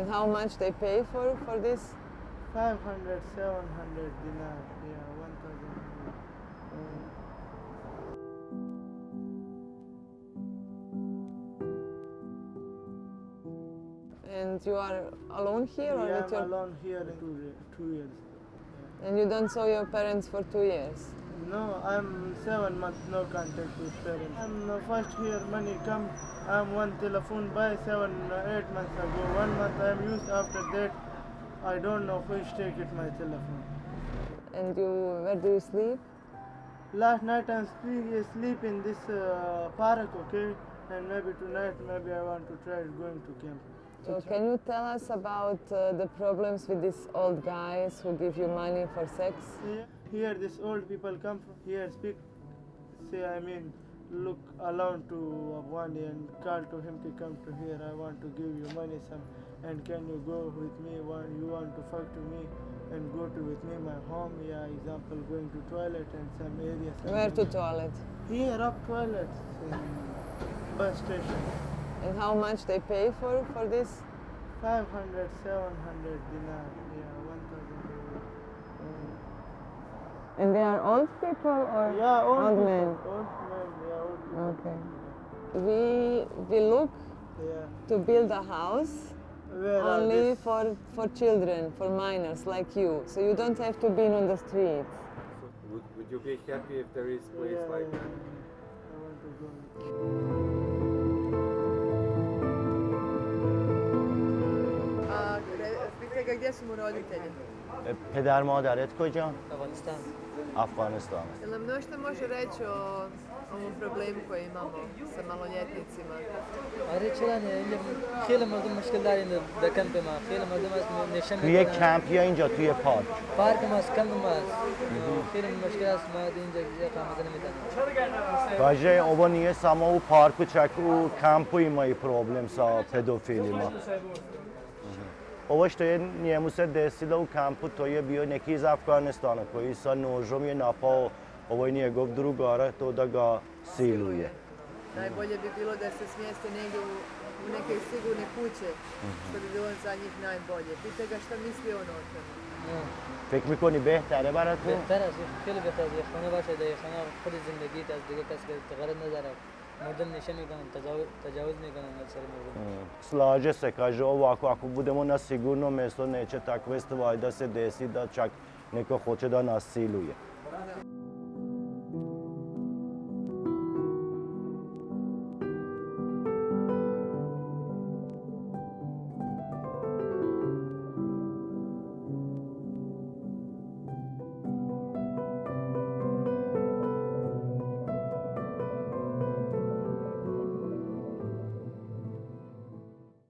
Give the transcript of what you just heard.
And how much they pay for, for this? 500, 700 dinar, yeah, 1000. And you are alone here or Yeah, with I'm your alone here two, two years. and you don't saw your parents for two years? No, I'm seven months no contact with parents. I'm uh, first here money come. I'm one telephone by seven, uh, eight months ago. One month I'm used. After that, I don't know which take it my telephone. And you where do you sleep? Last night I'm sleep, sleep in this uh, park, okay? And maybe tonight, maybe I want to try going to camp. So can you tell us about uh, the problems with these old guys who give you money for sex? Here, here these old people come from here, speak, say, I mean, look alone to Afghani and call to him to come to here. I want to give you money some, and can you go with me? One, you want to fuck to me and go to with me my home? Yeah, example going to toilet and some areas. Where to toilet? Here up toilets in bus station. And how much they pay for, for this? 500, 700 dinar. Yeah, 1000. And they are old people or Yeah, old, old people, men? Old men, yeah, old people. Okay. We, we look Yeah. to build a house Where only for, for children, for minors like you. So you don't have to be on the street. Would, would you be happy if there is place Yeah, like yeah, that? где с родители? پدر مادرت کجا؟ افغانستان. افغانستان. Или много може reći о ovom problemu koji imamo sa maloljetnicima? Reći lan, خیلی مردم مشکل داریم در کمپ ما. خیلی مردم از نشن توی یک کمپ یا اینجا توی پارک؟ پارک ما از کمپ ما. خیلی مشکل است. ما اینجا قامت نمیدن باشه اوبا نیه سما و پارک و چک و کمپ و ایمای پروبلم سا پدوفیلی ما. Ovo što je njemu se desilo u kampu, to je bio neki iz Afganistana koji sa nožom je napao ovaj njegov drugara, to da ga siluje. Najbolje bi bilo da se smjeste negdje u, u neke sigurne kuće, što bi bilo za njih najbolje. Pitaj ga šta misli on o tome. فکر میکنی بهتره براتون؟ بهتر است خیلی بهتر است یک خانه باشه در یک خانه خود زندگیت از دیگه کس که غرض نداره modern nešeni ga nam tađavodni ga nam na crnu vodu. Mm. Slaže se, kaže ovako, ako budemo na sigurno mjesto, neće takve stvari da se desi da čak neko hoće da nas siluje.